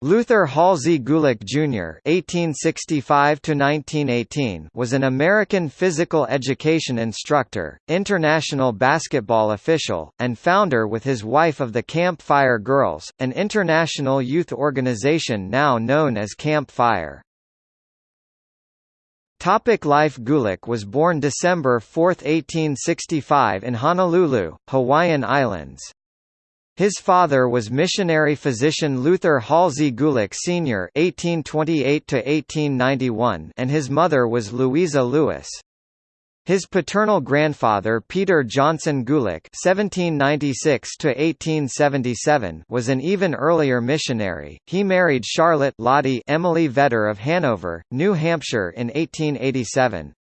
Luther Halsey Gulick Jr. (1865–1918) was an American physical education instructor, international basketball official, and founder with his wife of the Camp Fire Girls, an international youth organization now known as Camp Fire. Topic Life Gulick was born December 4, 1865 in Honolulu, Hawaiian Islands. His father was missionary physician Luther Halsey Gulick Sr. (1828–1891), and his mother was Louisa Lewis. His paternal grandfather Peter Johnson Gulick (1796–1877) was an even earlier missionary. He married Charlotte Lottie Emily Vetter of Hanover, New Hampshire in 1887.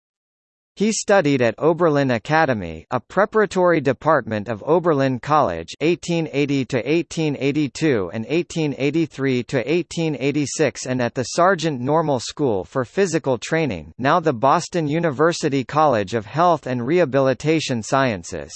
He studied at Oberlin Academy, a preparatory department of Oberlin College, 1880 to 1882 and 1883 to 1886, and at the Sargent Normal School for Physical Training, now the Boston University College of Health and Rehabilitation Sciences.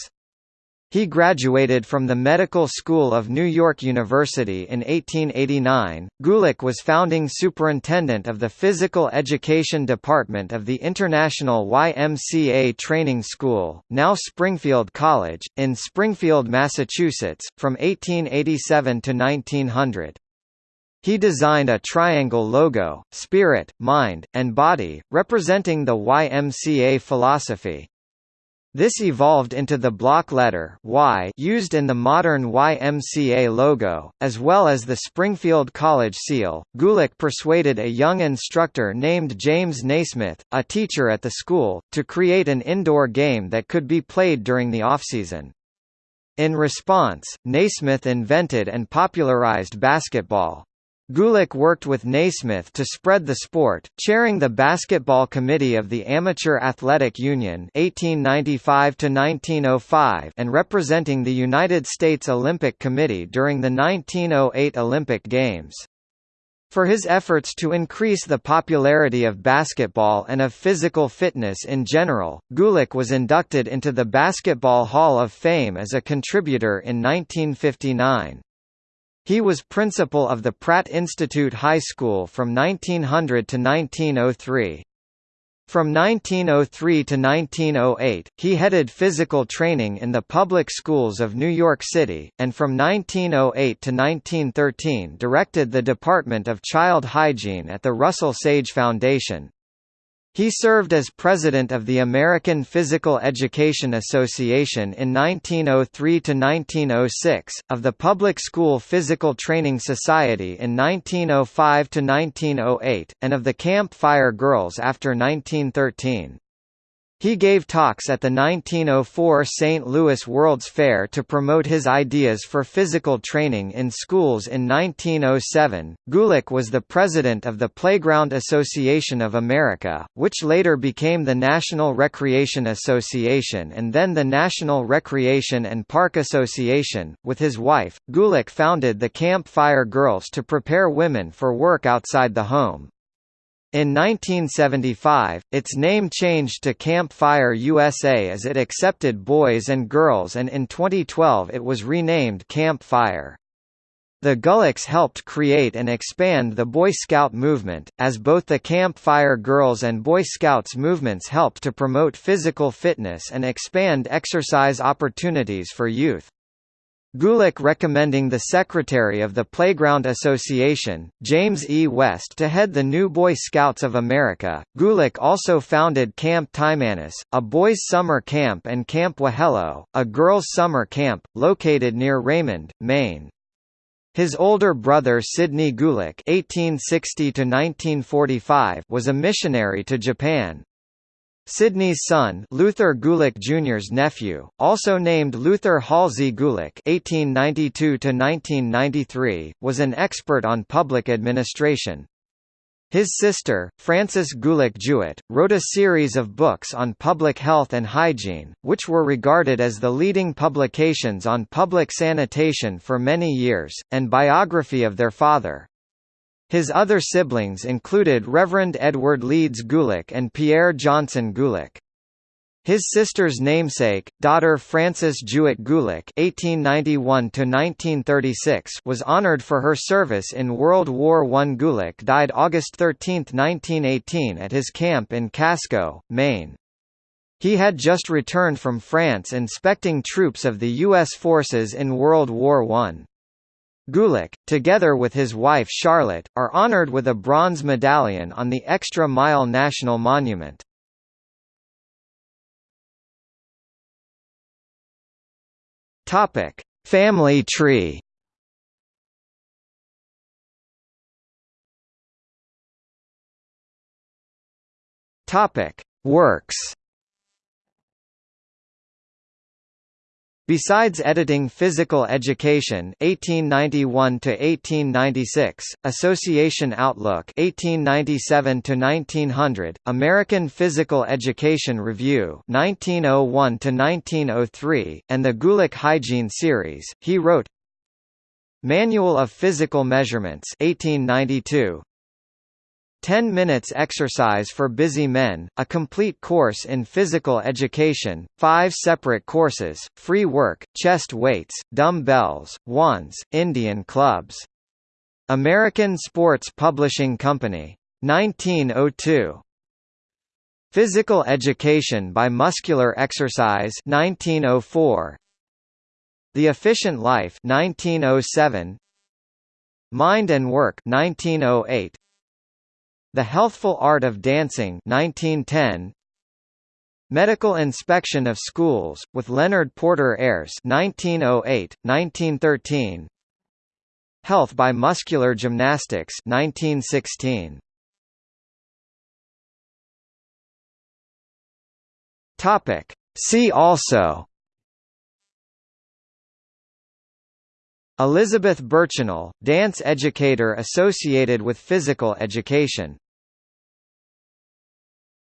He graduated from the Medical School of New York University in 1889. Gulick was founding superintendent of the Physical Education Department of the International YMCA Training School, now Springfield College, in Springfield, Massachusetts, from 1887 to 1900. He designed a triangle logo, spirit, mind, and body, representing the YMCA philosophy. This evolved into the block letter Y used in the modern YMCA logo, as well as the Springfield College seal. Gulick persuaded a young instructor named James Naismith, a teacher at the school, to create an indoor game that could be played during the offseason. In response, Naismith invented and popularized basketball. Gulick worked with Naismith to spread the sport, chairing the basketball committee of the Amateur Athletic Union 1895 and representing the United States Olympic Committee during the 1908 Olympic Games. For his efforts to increase the popularity of basketball and of physical fitness in general, Gulick was inducted into the Basketball Hall of Fame as a contributor in 1959. He was principal of the Pratt Institute High School from 1900 to 1903. From 1903 to 1908, he headed physical training in the public schools of New York City, and from 1908 to 1913 directed the Department of Child Hygiene at the Russell Sage Foundation. He served as president of the American Physical Education Association in 1903–1906, of the Public School Physical Training Society in 1905–1908, and of the Camp Fire Girls after 1913. He gave talks at the 1904 St. Louis World's Fair to promote his ideas for physical training in schools in 1907. Gulick was the president of the Playground Association of America, which later became the National Recreation Association and then the National Recreation and Park Association. With his wife, Gulick founded the Camp Fire Girls to prepare women for work outside the home. In 1975, its name changed to Camp Fire USA as it accepted boys and girls and in 2012 it was renamed Camp Fire. The Gulicks helped create and expand the Boy Scout movement, as both the Camp Fire Girls and Boy Scouts movements helped to promote physical fitness and expand exercise opportunities for youth. Gulick recommending the secretary of the Playground Association, James E. West to head the new Boy Scouts of America. Gulick also founded Camp Timanous, a boys' summer camp and Camp Wohelo, a girls' summer camp, located near Raymond, Maine. His older brother Sidney Gulick (1860–1945) was a missionary to Japan. Sidney's son Luther Gulick Jr.'s nephew, also named Luther Halsey Gulick (1892–1993), was an expert on public administration. His sister, Frances Gulick Jewett, wrote a series of books on public health and hygiene, which were regarded as the leading publications on public sanitation for many years, and biography of their father. His other siblings included Reverend Edward Leeds Gulick and Pierre Johnson Gulick. His sister's namesake, daughter Frances Jewett Gulick (1891–1936), was honored for her service in World War I. Gulick died August 13, 1918, at his camp in Casco, Maine. He had just returned from France inspecting troops of the U.S. forces in World War I. Gulick, together with his wife Charlotte, are honored with a bronze medallion on the Extra Mile National Monument. Topic: Family tree. Topic: Works. Besides editing Physical Education 1891 to 1896, Association Outlook 1897 to 1900, American Physical Education Review 1901 to 1903, and the Gulick Hygiene series, he wrote Manual of Physical Measurements 1892, 10 Minutes Exercise for Busy Men, a complete course in physical education, five separate courses, free work, chest weights, dumbbells, wands, Indian clubs. American Sports Publishing Company. 1902. Physical Education by Muscular Exercise 1904. The Efficient Life 1907. Mind and Work 1908. The Healthful Art of Dancing 1910 Medical Inspection of Schools, with Leonard Porter Ayres 1908, 1913 Health by Muscular Gymnastics 1916 Topic. See also Elizabeth Burchenal, dance educator associated with physical education